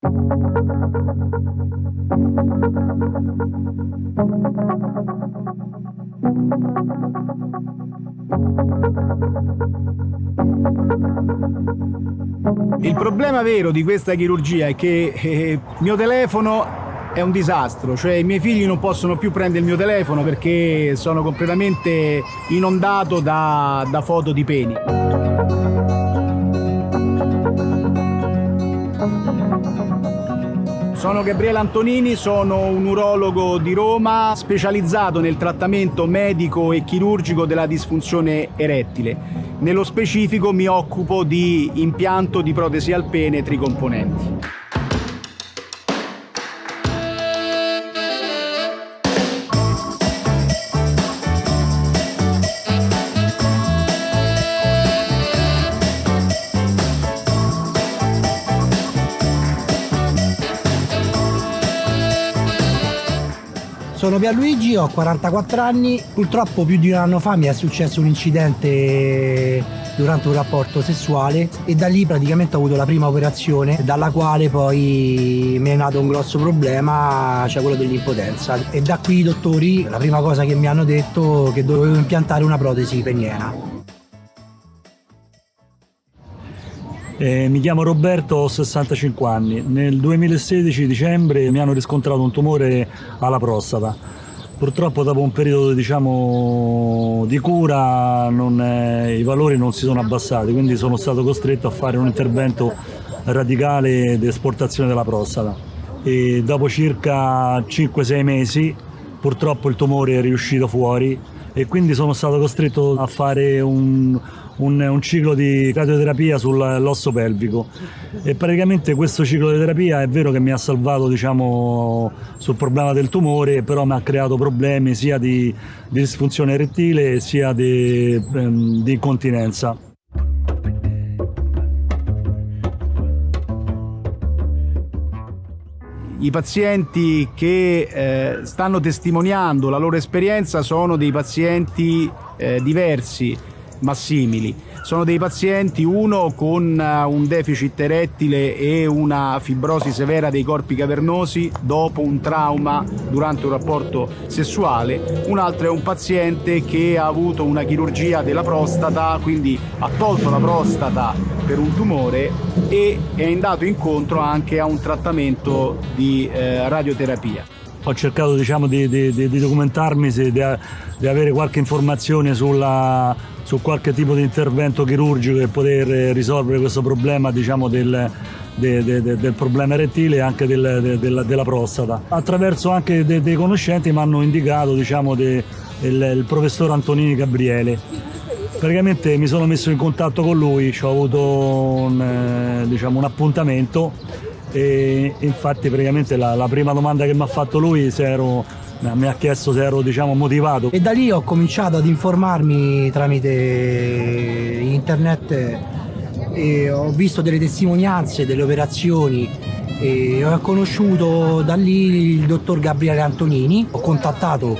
Il problema vero di questa chirurgia è che eh, il mio telefono è un disastro, cioè i miei figli non possono più prendere il mio telefono perché sono completamente inondato da, da foto di peni. Sono Gabriele Antonini, sono un urologo di Roma specializzato nel trattamento medico e chirurgico della disfunzione erettile. Nello specifico mi occupo di impianto di protesi al pene tricomponenti. Sono Pierluigi, ho 44 anni, purtroppo più di un anno fa mi è successo un incidente durante un rapporto sessuale e da lì praticamente ho avuto la prima operazione dalla quale poi mi è nato un grosso problema, cioè quello dell'impotenza e da qui i dottori la prima cosa che mi hanno detto è che dovevo impiantare una protesi peniena. Eh, mi chiamo Roberto, ho 65 anni. Nel 2016 dicembre mi hanno riscontrato un tumore alla prostata. Purtroppo dopo un periodo diciamo, di cura non, eh, i valori non si sono abbassati, quindi sono stato costretto a fare un intervento radicale di esportazione della prostata. E dopo circa 5-6 mesi purtroppo il tumore è riuscito fuori e quindi sono stato costretto a fare un, un, un ciclo di radioterapia sull'osso pelvico e praticamente questo ciclo di terapia è vero che mi ha salvato diciamo, sul problema del tumore però mi ha creato problemi sia di, di disfunzione erettile sia di, ehm, di incontinenza. I pazienti che eh, stanno testimoniando la loro esperienza sono dei pazienti eh, diversi ma simili. Sono dei pazienti, uno con eh, un deficit erettile e una fibrosi severa dei corpi cavernosi dopo un trauma durante un rapporto sessuale, un altro è un paziente che ha avuto una chirurgia della prostata, quindi ha tolto la prostata per un tumore e è andato incontro anche a un trattamento di eh, radioterapia. Ho cercato diciamo, di, di, di, documentarmi, di, di avere qualche informazione sulla, su qualche tipo di intervento chirurgico per poter risolvere questo problema diciamo, del, de, de, de, del problema erettile e anche del, della prostata. Attraverso anche dei conoscenti mi hanno indicato diciamo, il, il professor Antonini Gabriele. Praticamente mi sono messo in contatto con lui, ho avuto un, eh, diciamo, un appuntamento e infatti praticamente la, la prima domanda che mi ha fatto lui se ero mi ha chiesto se ero diciamo, motivato. E da lì ho cominciato ad informarmi tramite internet e ho visto delle testimonianze delle operazioni e ho conosciuto da lì il dottor Gabriele Antonini, ho contattato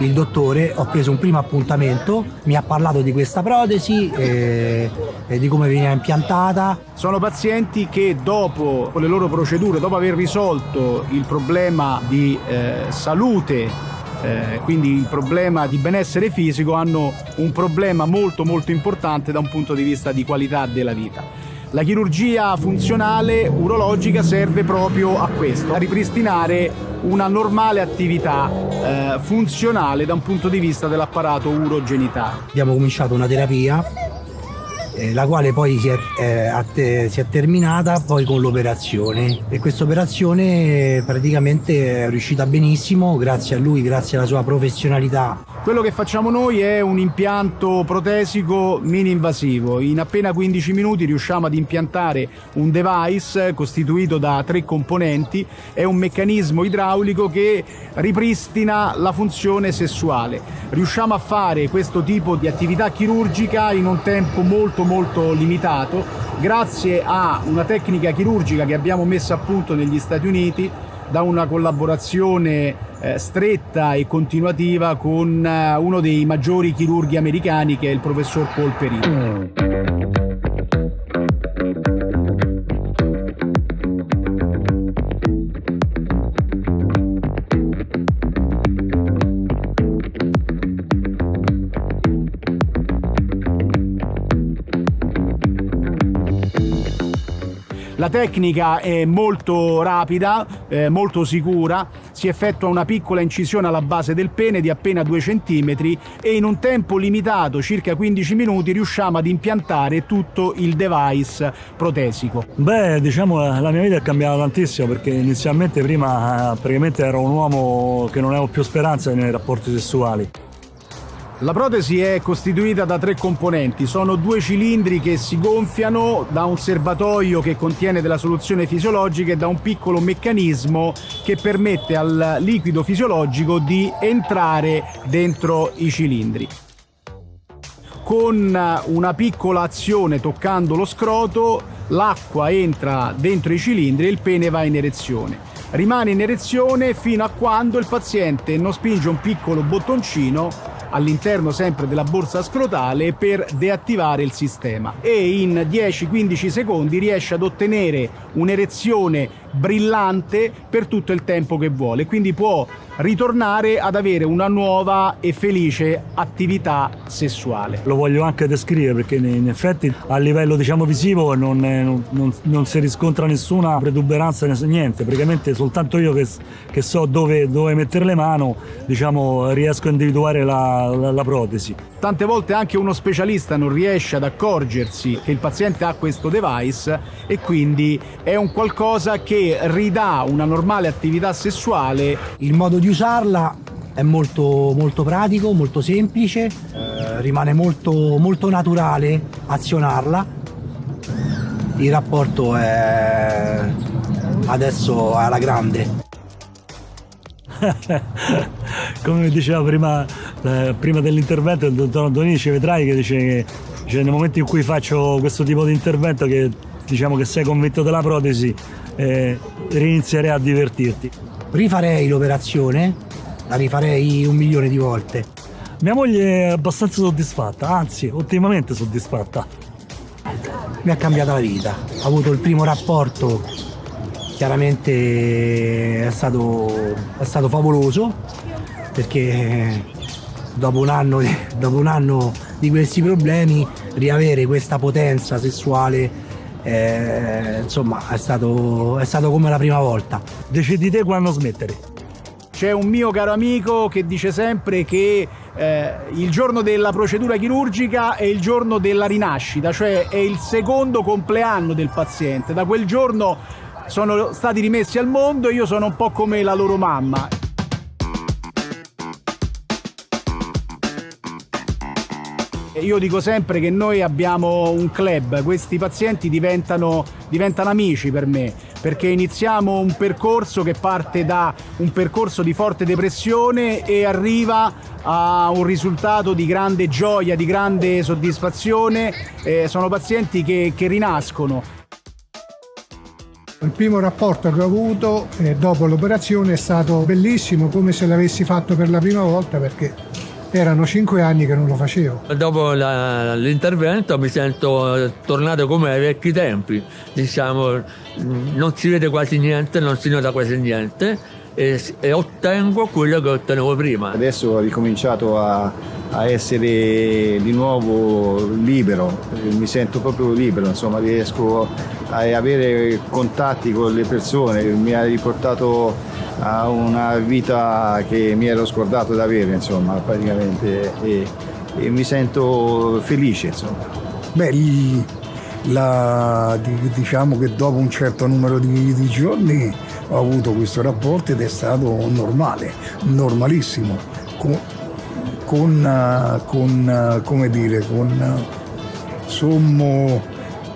il dottore, ho preso un primo appuntamento, mi ha parlato di questa protesi e, e di come veniva impiantata. Sono pazienti che dopo le loro procedure, dopo aver risolto il problema di eh, salute eh, quindi il problema di benessere fisico hanno un problema molto molto importante da un punto di vista di qualità della vita. La chirurgia funzionale urologica serve proprio a questo, a ripristinare una normale attività eh, funzionale da un punto di vista dell'apparato urogenitale. Abbiamo cominciato una terapia eh, la quale poi si è, eh, si è, terminata poi con l'operazione e questa operazione praticamente è riuscita benissimo grazie a lui, grazie alla sua professionalità quello che facciamo noi è un impianto protesico mini invasivo. In appena 15 minuti riusciamo ad impiantare un device costituito da tre componenti. È un meccanismo idraulico che ripristina la funzione sessuale. Riusciamo a fare questo tipo di attività chirurgica in un tempo molto molto limitato grazie a una tecnica chirurgica che abbiamo messo a punto negli Stati Uniti da una collaborazione eh, stretta e continuativa con eh, uno dei maggiori chirurghi americani che è il professor Paul Perino. La tecnica è molto rapida, eh, molto sicura, si effettua una piccola incisione alla base del pene di appena 2 cm e in un tempo limitato, circa 15 minuti, riusciamo ad impiantare tutto il device protesico. Beh, diciamo la mia vita è cambiata tantissimo perché inizialmente prima eh, praticamente ero un uomo che non avevo più speranza nei rapporti sessuali. La protesi è costituita da tre componenti, sono due cilindri che si gonfiano da un serbatoio che contiene della soluzione fisiologica e da un piccolo meccanismo che permette al liquido fisiologico di entrare dentro i cilindri. Con una piccola azione toccando lo scroto, l'acqua entra dentro i cilindri e il pene va in erezione. Rimane in erezione fino a quando il paziente non spinge un piccolo bottoncino all'interno sempre della borsa scrotale per deattivare il sistema. E in 10-15 secondi riesce ad ottenere un'erezione brillante per tutto il tempo che vuole, quindi può ritornare ad avere una nuova e felice attività sessuale. Lo voglio anche descrivere perché in effetti a livello diciamo visivo non, è, non, non si riscontra nessuna protuberanza, niente, praticamente soltanto io che, che so dove, dove, mettere le mani diciamo, riesco a individuare la, la, la protesi. Tante volte anche uno specialista non riesce ad accorgersi che il paziente ha questo device e quindi è un qualcosa che ridà una normale attività sessuale. Il modo di usarla è molto, molto pratico, molto semplice, eh, rimane molto, molto naturale azionarla. Il rapporto è adesso alla grande. Come diceva prima, eh, prima dell'intervento il dottor Antonici, vedrai che dice che cioè, nel momento in cui faccio questo tipo di intervento che diciamo che sei convinto della protesi eh, rinizierei a divertirti. Rifarei l'operazione, la rifarei un milione di volte. Mia moglie è abbastanza soddisfatta, anzi, ottimamente soddisfatta. Mi ha cambiato la vita. Ho avuto il primo rapporto, chiaramente è stato, è stato favoloso, perché dopo un, anno, dopo un anno di questi problemi riavere questa potenza sessuale eh, insomma è stato, è stato come la prima volta. Decidi te quando smettere. C'è un mio caro amico che dice sempre che eh, il giorno della procedura chirurgica è il giorno della rinascita, cioè è il secondo compleanno del paziente. Da quel giorno sono stati rimessi al mondo e io sono un po' come la loro mamma. Io dico sempre che noi abbiamo un club, questi pazienti diventano, diventano amici per me, perché iniziamo un percorso che parte da un percorso di forte depressione e arriva a un risultato di grande gioia, di grande soddisfazione. Eh, sono pazienti che, che rinascono. Il primo rapporto che ho avuto eh, dopo l'operazione è stato bellissimo, come se l'avessi fatto per la prima volta perché erano cinque anni che non lo facevo. Dopo la, l'intervento mi sento tornato come ai vecchi tempi, diciamo, non si vede quasi niente, non si nota quasi niente e, e ottengo quello che ottenevo prima. Adesso ho ricominciato a, a essere di nuovo libero, mi sento proprio libero, insomma riesco a avere contatti con le persone, mi ha riportato a una vita che mi ero scordato di avere, insomma, praticamente, e, e mi sento felice, insomma. Beh, la, diciamo che dopo un certo numero di, di, giorni ho avuto questo rapporto ed è stato normale, normalissimo, con, con, con come dire, con sommo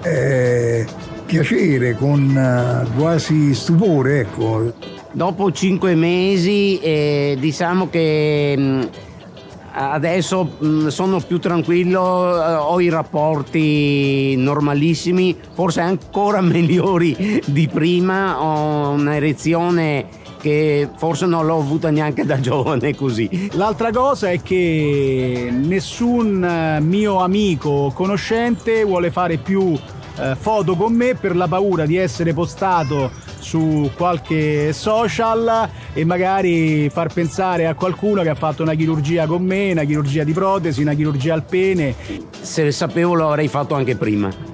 eh, piacere, con quasi stupore, ecco dopo cinque mesi eh, diciamo che mh, mm, adesso mh, mm, sono più tranquillo, eh, ho i rapporti normalissimi, forse ancora migliori di prima, ho un'erezione che forse non l'ho avuta neanche da giovane così. L'altra cosa è che nessun eh, mio amico o conoscente vuole fare più eh, foto con me per la paura di essere postato su qualche social e magari far pensare a qualcuno che ha fatto una chirurgia con me, una chirurgia di protesi, una chirurgia al pene. Se sapevo lo avrei fatto anche prima.